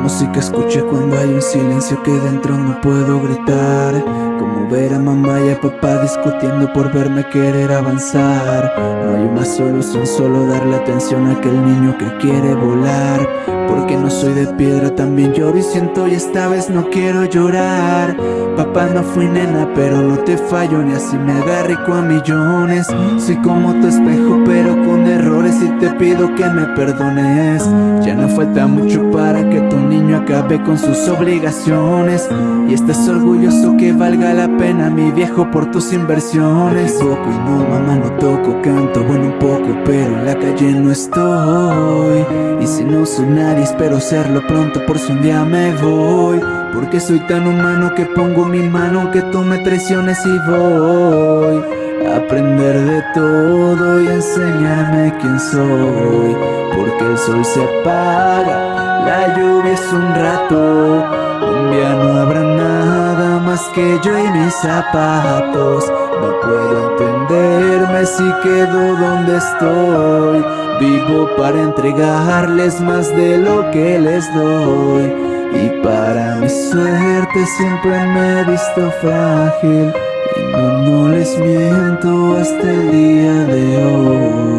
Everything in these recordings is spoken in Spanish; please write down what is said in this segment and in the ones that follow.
música escuché cuando hay un silencio que dentro no puedo gritar. Como ver a mamá y a papá discutiendo por verme querer avanzar. No hay una solución, solo darle atención a aquel niño que quiere volar. Porque no soy de piedra, también lloro y siento y esta vez no quiero llorar. Papá no fui nena, pero no te fallo ni así me agarrico a millones. Soy como tu espejo, pero con errores y te pido que me perdones falta mucho para que tu niño acabe con sus obligaciones. Y estás orgulloso que valga la pena mi viejo por tus inversiones. Poco y no mamá no toco, canto bueno un poco pero en la calle no estoy. Y si no soy nadie espero serlo pronto por si un día me voy. Porque soy tan humano que pongo mi mano aunque tú me traiciones y voy. Aprender de todo y enseñarme quién soy Porque el sol se apaga, la lluvia es un rato. Un día no habrá nada más que yo y mis zapatos. No puedo entenderme si quedo donde estoy. Vivo para entregarles más de lo que les doy. Y para mi suerte siempre me he visto frágil. Y no, no les miento hasta el día de hoy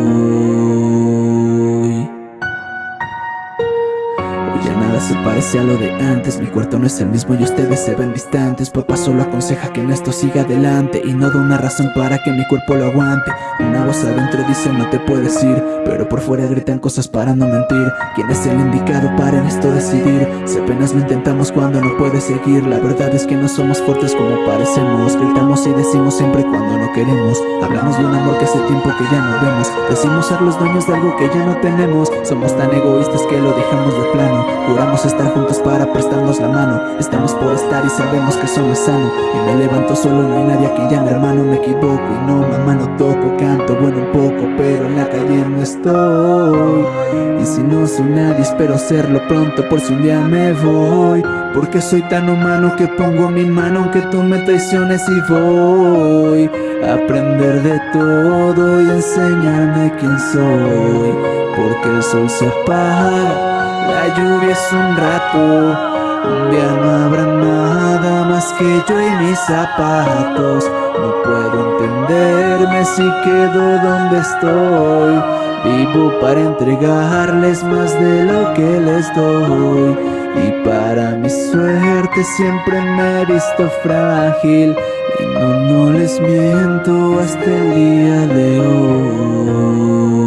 se parece a lo de antes. Mi cuarto no es el mismo y ustedes se ven distantes. Papá solo aconseja que en esto siga adelante Y no da una razón para que mi cuerpo lo aguante. Una voz adentro dice no te puedes ir Pero por fuera gritan cosas para no mentir. ¿Quién es el indicado para en esto decidir? Si apenas lo intentamos cuando no puede seguir. La verdad es que no somos fuertes como parecemos. Gritamos y decimos siempre cuando no queremos. Hablamos de un amor que hace tiempo que ya no vemos. Decimos ser los dueños de algo que ya no tenemos. Somos tan egoístas que lo dejamos de plano. Juramos estar juntos para prestarnos la mano. Estamos por estar y sabemos que eso no es sano. Y me levanto solo, no hay nadie aquí ya mi hermano Me equivoco. Y no, mamá no toco Canto bueno un poco, pero en la calle no estoy. Y si no soy nadie, espero serlo pronto Por si un día me voy. Porque soy tan humano que pongo mi mano Aunque tú me traiciones y voy. A aprender de todo y enseñarme quién soy. Porque el sol se apaga la lluvia es un rato, un día no habrá nada más que yo y mis zapatos. No puedo entenderme si quedo donde estoy. Vivo para entregarles más de lo que les doy. Y para mi suerte siempre me he visto frágil. Y no, no les miento hasta el día de hoy.